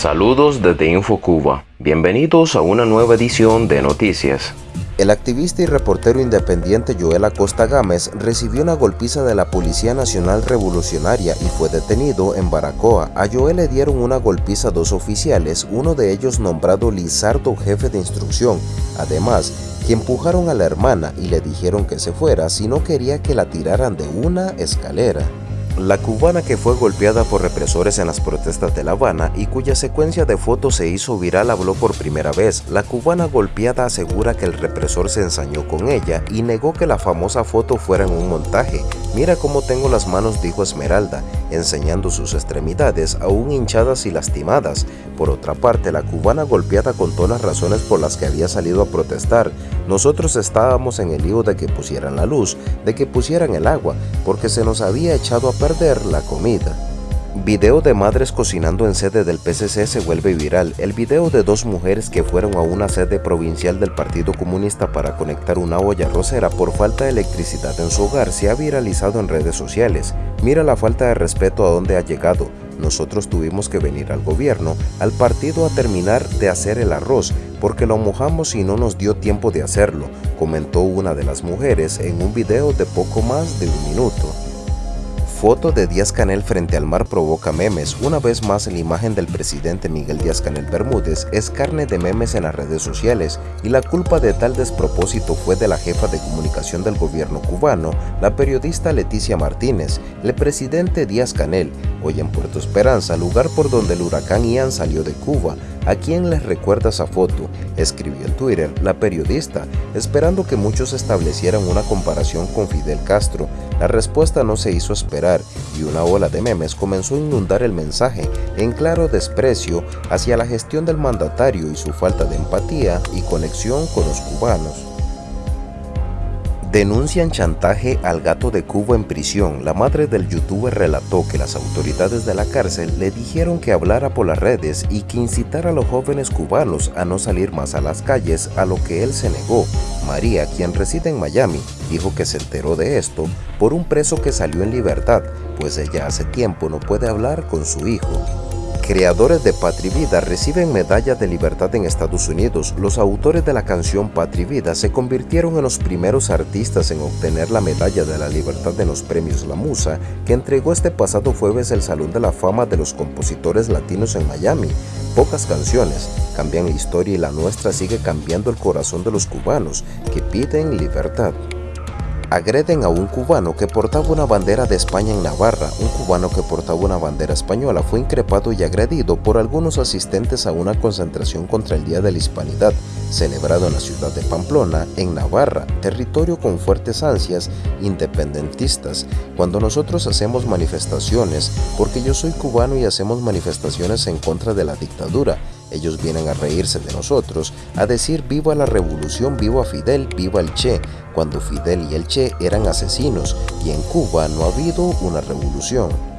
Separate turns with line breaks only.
Saludos desde InfoCuba. Bienvenidos a una nueva edición de Noticias.
El activista y reportero independiente Joel Acosta Gámez recibió una golpiza de la Policía Nacional Revolucionaria y fue detenido en Baracoa. A Joel le dieron una golpiza dos oficiales, uno de ellos nombrado Lizardo jefe de instrucción. Además, que empujaron a la hermana y le dijeron que se fuera si no quería que la tiraran de una escalera. La cubana que fue golpeada por represores en las protestas de La Habana y cuya secuencia de fotos se hizo viral habló por primera vez. La cubana golpeada asegura que el represor se ensañó con ella y negó que la famosa foto fuera en un montaje. Mira cómo tengo las manos, dijo Esmeralda, enseñando sus extremidades aún hinchadas y lastimadas. Por otra parte, la cubana golpeada contó las razones por las que había salido a protestar. Nosotros estábamos en el lío de que pusieran la luz, de que pusieran el agua, porque se nos había echado a perder la comida. Video de madres cocinando en sede del PCC se vuelve viral. El video de dos mujeres que fueron a una sede provincial del Partido Comunista para conectar una olla rosera por falta de electricidad en su hogar se ha viralizado en redes sociales. Mira la falta de respeto a donde ha llegado. Nosotros tuvimos que venir al gobierno, al partido a terminar de hacer el arroz, porque lo mojamos y no nos dio tiempo de hacerlo, comentó una de las mujeres en un video de poco más de un minuto. Foto de Díaz Canel frente al mar provoca memes. Una vez más la imagen del presidente Miguel Díaz Canel Bermúdez es carne de memes en las redes sociales y la culpa de tal despropósito fue de la jefa de comunicación del gobierno cubano, la periodista Leticia Martínez. El presidente Díaz Canel, hoy en Puerto Esperanza, lugar por donde el huracán Ian salió de Cuba, ¿A quién les recuerda esa foto? Escribió en Twitter la periodista, esperando que muchos establecieran una comparación con Fidel Castro. La respuesta no se hizo esperar y una ola de memes comenzó a inundar el mensaje en claro desprecio hacia la gestión del mandatario y su falta de empatía y conexión con los cubanos. Denuncian chantaje al gato de Cuba en prisión. La madre del youtuber relató que las autoridades de la cárcel le dijeron que hablara por las redes y que incitara a los jóvenes cubanos a no salir más a las calles, a lo que él se negó. María, quien reside en Miami, dijo que se enteró de esto por un preso que salió en libertad, pues ella hace tiempo no puede hablar con su hijo. Creadores de Patri Vida reciben medalla de libertad en Estados Unidos. Los autores de la canción Patri Vida se convirtieron en los primeros artistas en obtener la medalla de la libertad en los premios La Musa, que entregó este pasado jueves el Salón de la Fama de los Compositores Latinos en Miami. Pocas canciones cambian la historia y la nuestra sigue cambiando el corazón de los cubanos que piden libertad agreden a un cubano que portaba una bandera de España en Navarra. Un cubano que portaba una bandera española fue increpado y agredido por algunos asistentes a una concentración contra el Día de la Hispanidad, celebrado en la ciudad de Pamplona, en Navarra, territorio con fuertes ansias independentistas. Cuando nosotros hacemos manifestaciones, porque yo soy cubano y hacemos manifestaciones en contra de la dictadura, ellos vienen a reírse de nosotros, a decir viva la revolución, viva Fidel, viva el Che, cuando Fidel y el Che eran asesinos y en Cuba no ha habido una revolución.